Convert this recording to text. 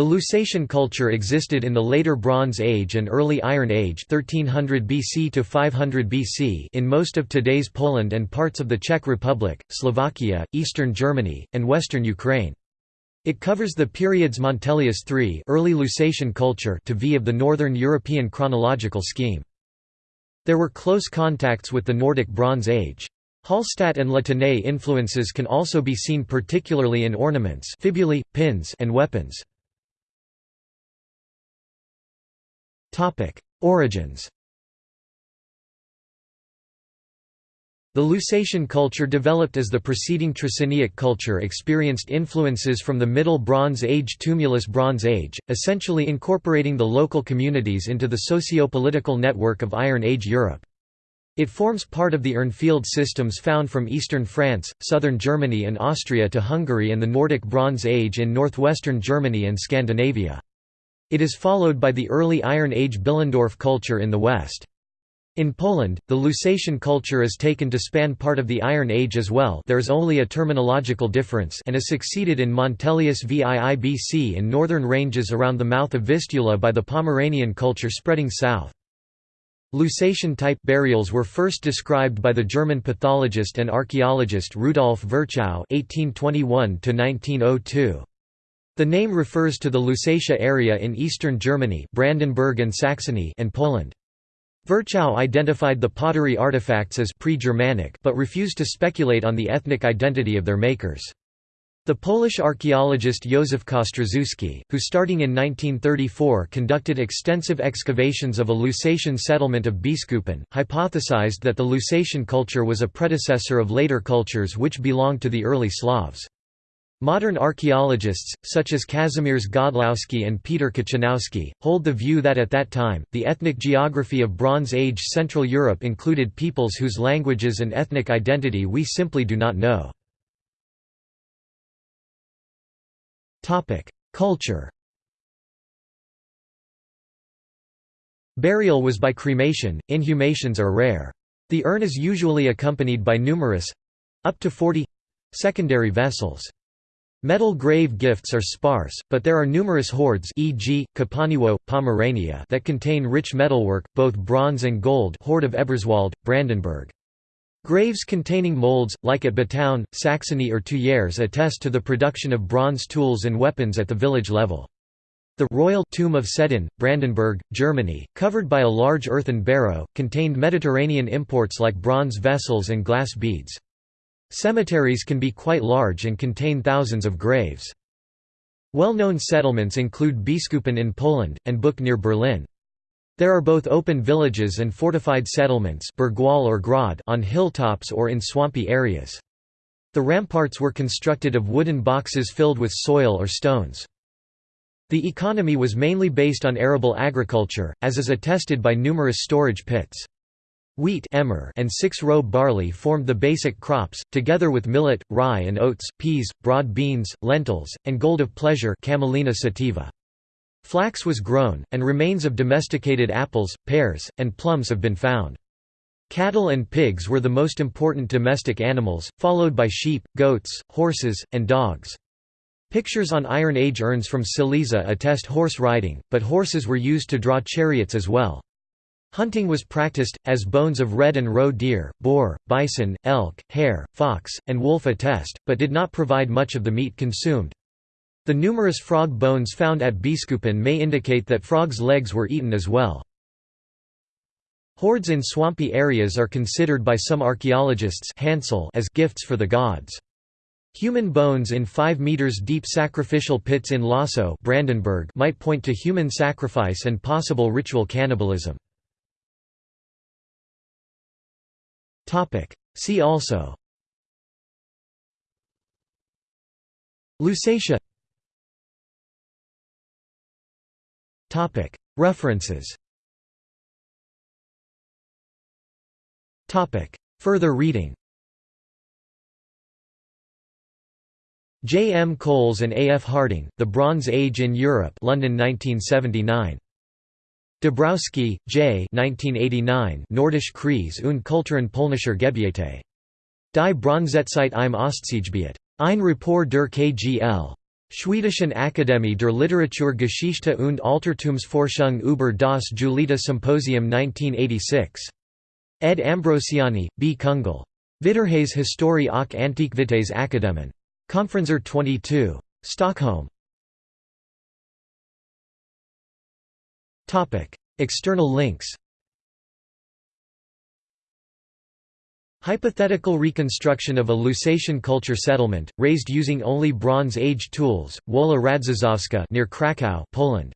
The Lusatian culture existed in the later Bronze Age and early Iron Age 1300 BC to 500 BC in most of today's Poland and parts of the Czech Republic, Slovakia, eastern Germany, and western Ukraine. It covers the periods Montelius III early Lusatian culture to V of the Northern European chronological scheme. There were close contacts with the Nordic Bronze Age. Hallstatt and La influences can also be seen particularly in ornaments fibulae, pins and weapons. Origins The Lusatian culture developed as the preceding Trzciniec culture experienced influences from the Middle Bronze Age Tumulus Bronze Age, essentially incorporating the local communities into the socio-political network of Iron Age Europe. It forms part of the Urnfield systems found from eastern France, southern Germany and Austria to Hungary and the Nordic Bronze Age in northwestern Germany and Scandinavia. It is followed by the early Iron Age Billendorf culture in the west. In Poland, the Lusatian culture is taken to span part of the Iron Age as well there is only a terminological difference and is succeeded in Montelius VIIBC in northern ranges around the mouth of Vistula by the Pomeranian culture spreading south. Lusatian-type burials were first described by the German pathologist and archaeologist Rudolf Virchow (1821–1902). The name refers to the Lusatia area in eastern Germany Brandenburg and Saxony and Poland. Virchow identified the pottery artifacts as pre-Germanic but refused to speculate on the ethnic identity of their makers. The Polish archaeologist Józef Kostrzewski, who starting in 1934 conducted extensive excavations of a Lusatian settlement of Biskupin, hypothesized that the Lusatian culture was a predecessor of later cultures which belonged to the early Slavs. Modern archaeologists, such as Kazimierz Godlowski and Peter Kaczanowski, hold the view that at that time, the ethnic geography of Bronze Age Central Europe included peoples whose languages and ethnic identity we simply do not know. Culture Burial was by cremation, inhumations are rare. The urn is usually accompanied by numerous—up to 40—secondary vessels. Metal grave gifts are sparse, but there are numerous hoards e.g., Kopaniewo, Pomerania that contain rich metalwork, both bronze and gold hoard of Eberswalde, Brandenburg. Graves containing molds, like at Batown, Saxony or Tuyères attest to the production of bronze tools and weapons at the village level. The Royal Tomb of Seddin, Brandenburg, Germany, covered by a large earthen barrow, contained Mediterranean imports like bronze vessels and glass beads. Cemeteries can be quite large and contain thousands of graves. Well-known settlements include Biskupin in Poland, and Buch near Berlin. There are both open villages and fortified settlements or on hilltops or in swampy areas. The ramparts were constructed of wooden boxes filled with soil or stones. The economy was mainly based on arable agriculture, as is attested by numerous storage pits. Wheat and six-row barley formed the basic crops, together with millet, rye and oats, peas, broad beans, lentils, and gold of pleasure Camelina sativa. Flax was grown, and remains of domesticated apples, pears, and plums have been found. Cattle and pigs were the most important domestic animals, followed by sheep, goats, horses, and dogs. Pictures on Iron Age urns from Silesia attest horse riding, but horses were used to draw chariots as well. Hunting was practiced, as bones of red and roe deer, boar, bison, elk, hare, fox, and wolf attest, but did not provide much of the meat consumed. The numerous frog bones found at Biskupin may indicate that frogs' legs were eaten as well. Hoards in swampy areas are considered by some archaeologists as gifts for the gods. Human bones in 5 meters deep sacrificial pits in Lossow Brandenburg might point to human sacrifice and possible ritual cannibalism. See also Lusatia References Further reading J. M. Coles and A. F. Harding, The Bronze Age in Europe London 1979. Dabrowski, J. 1989 Nordische Krise und Kulturen polnischer Gebiete. Die Bronzezeit im Ostseegebiet. Ein Rapport der KGL. Schwedischen Akademie der Literaturgeschichte und Altertumsforschung über das Julita Symposium 1986. Ed Ambrosiani, B. Kungl. Vitterhets Historie och Antikvitets Akademin. Konferenser 22. Stockholm. External links Hypothetical reconstruction of a Lusatian culture settlement, raised using only Bronze Age tools, Wola Radziszowska near Kraków, Poland.